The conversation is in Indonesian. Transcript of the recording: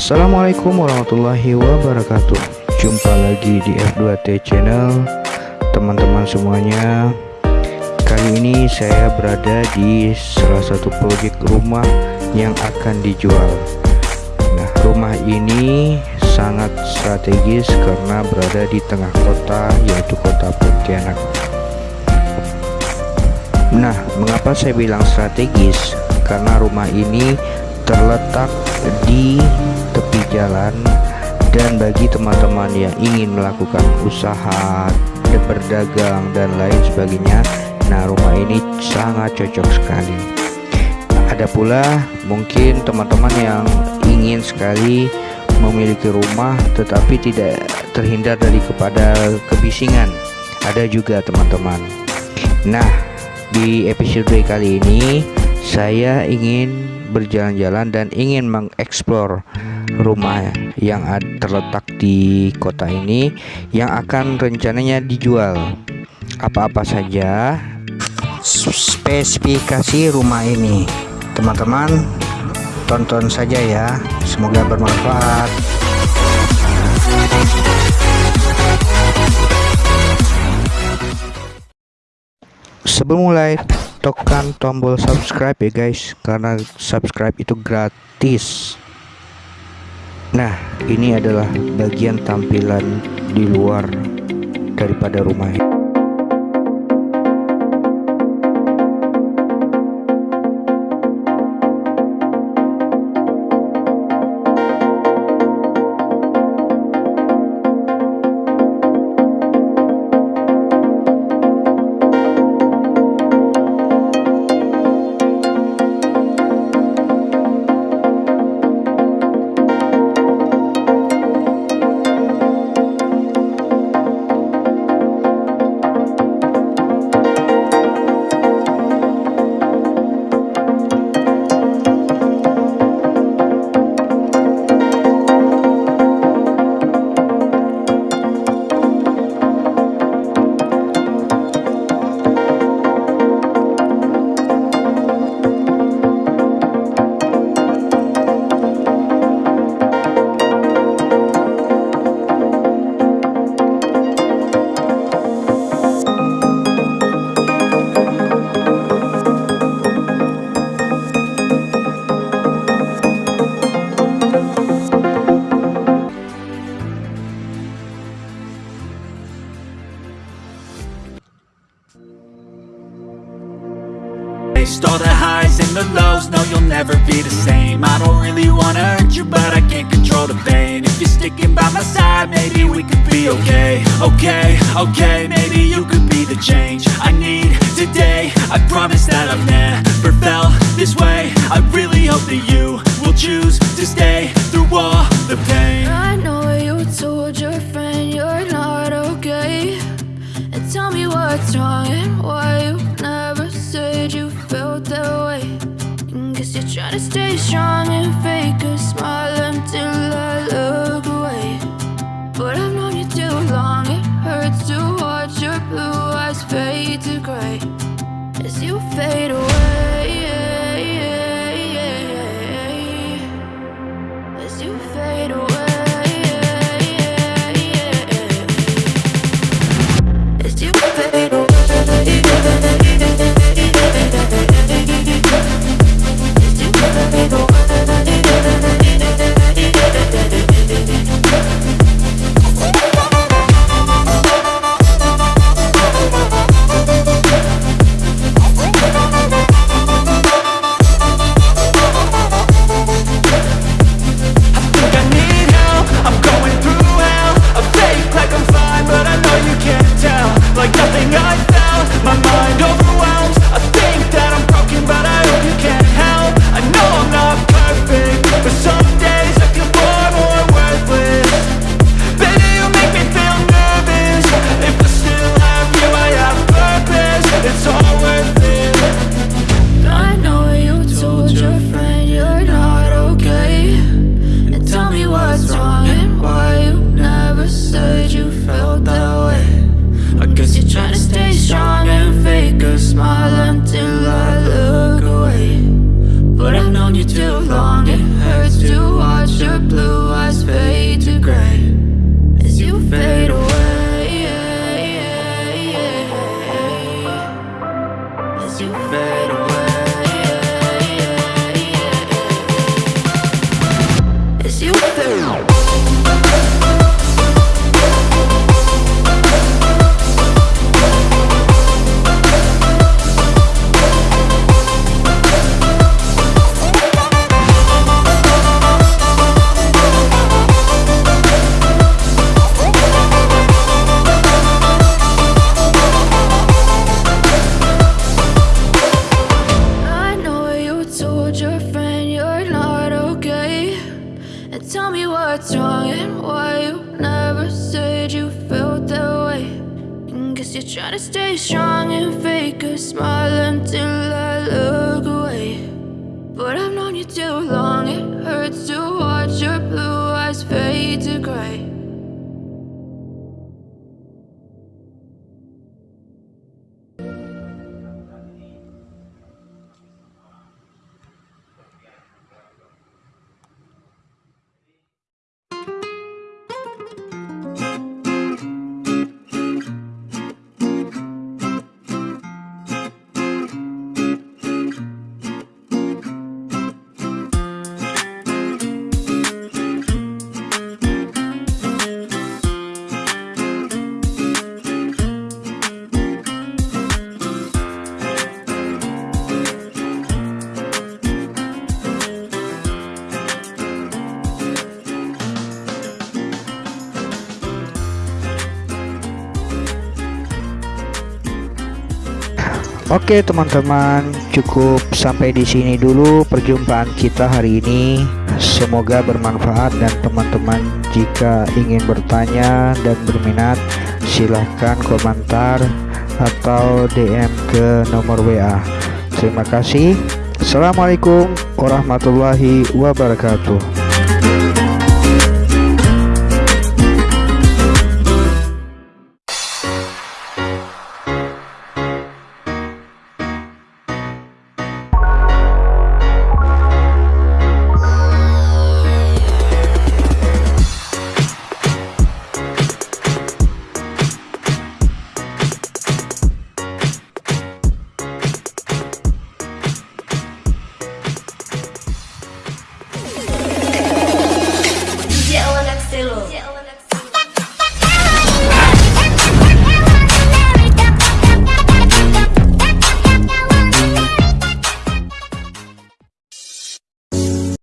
Assalamualaikum warahmatullahi wabarakatuh. Jumpa lagi di F2T channel Teman-teman semuanya. Kali ini saya berada di salah satu proyek rumah yang akan dijual. Nah rumah ini sangat strategis karena berada di tengah kota yaitu kota Pontianak. Nah mengapa saya bilang strategis? Karena rumah ini terletak di jalan dan bagi teman-teman yang ingin melakukan usaha berdagang dan lain sebagainya nah rumah ini sangat cocok sekali. Ada pula mungkin teman-teman yang ingin sekali memiliki rumah tetapi tidak terhindar dari kepada kebisingan. Ada juga teman-teman. Nah di episode kali ini saya ingin berjalan-jalan dan ingin mengeksplor rumah yang terletak di kota ini yang akan rencananya dijual. Apa-apa saja spesifikasi rumah ini. Teman-teman tonton saja ya. Semoga bermanfaat. Sebelum mulai tekan tombol subscribe ya guys. Karena subscribe itu gratis nah ini adalah bagian tampilan di luar daripada rumah never be the same. I don't really wanna hurt you, but I can't control the pain. If you're sticking by my side, maybe we could be okay. Okay, okay, maybe you could be the change I need today. I promise that I've never felt this way. I really hope that you will choose to strong and fake a smile until I look away. But I've known you too long, it hurts to watch your blue eyes fade to gray. As you fade away tell me what's wrong and why you never said you felt that way. And guess you're trying to stay strong and fake a smile until I look away. But I've known you too long, it hurts to Oke teman-teman, cukup sampai di sini dulu perjumpaan kita hari ini. Semoga bermanfaat dan teman-teman jika ingin bertanya dan berminat silahkan komentar atau DM ke nomor WA. Terima kasih. Assalamualaikum warahmatullahi wabarakatuh.